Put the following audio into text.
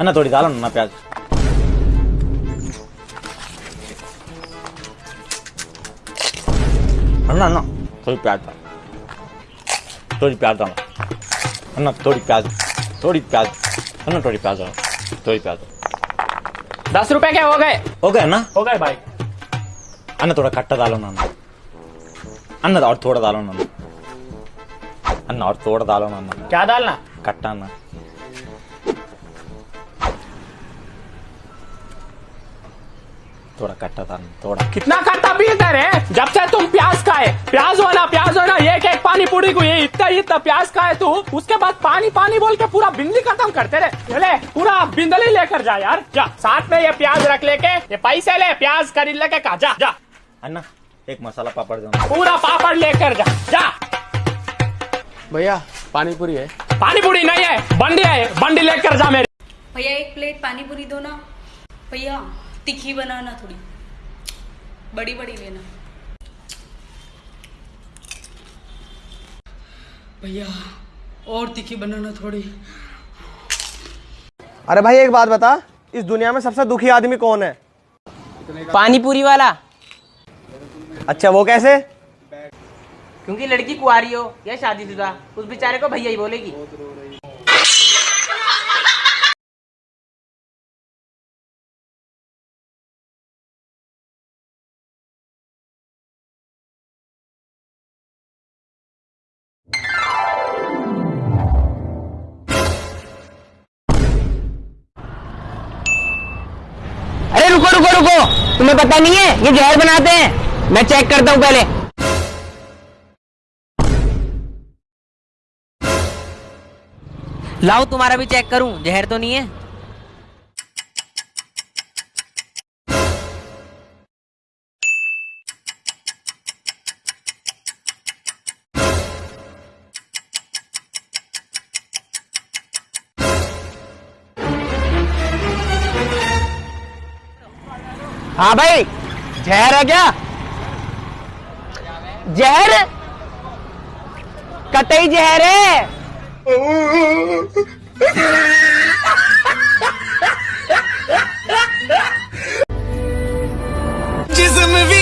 अन्ना थोड़ी डालो ना प्याज अन्ना अन्ना थोड़ी प्याज डालो थोड़ी प्याज डालो अन्ना थोड़ी प्याज थोड़ी प्याज अन्ना थोड़ी प्याज डालो थोड़ी प्याज दस रुपए क्या हो गए। हो गए ना हो गए भाई। अन्ना थोड़ा खट्टा डालो ना अन्ना और थोड़ा डालो ना अन्ना और थोड़ा डालो ना क्या डालना खट्टा अन्ना थोड़ा कट्टा डालो थोड़ा कितना खट्टा पीते रे जब से तुम प्याज खाए प्याज होना प्याज होना एक एक पानी पूरी को ये इतना इतना प्याज खाए तू उसके बाद पानी पानी बोल के पूरा बिंदी खत्म करते रहे। ले पूरा बिंदली लेकर जा यार। जा साथ में ये प्याज रख लेके ये पैसे ले प्याज खरीद लेके खा जा जा। अन्ना एक मसाला पापड़ दो पूरा पापड़ लेकर जा जा। भैया पानी पूरी है। पानी पूरी नहीं है बंडी है बंडी लेकर जा मेरी। भैया एक प्लेट पानी पूरी दो ना। भैया तीखी बनाना थोड़ी। बड़ी बड़ी लेना भैया और तीखी बनाना थोड़ी। अरे भाई एक बात बता इस दुनिया में सबसे दुखी आदमी कौन है? पानी पूरी वाला। अच्छा वो कैसे? क्योंकि लड़की कुआरी हो या शादीशुदा उस बेचारे को भैया ही बोलेगी। रुको रुको। तुम्हें पता नहीं है, ये जहर बनाते हैं। मैं चेक करता हूँ पहले। लाओ, तुम्हारा भी चेक करूँ। जहर तो नहीं है? हाँ भाई जहर है क्या? जहर? कतई जहर है? भी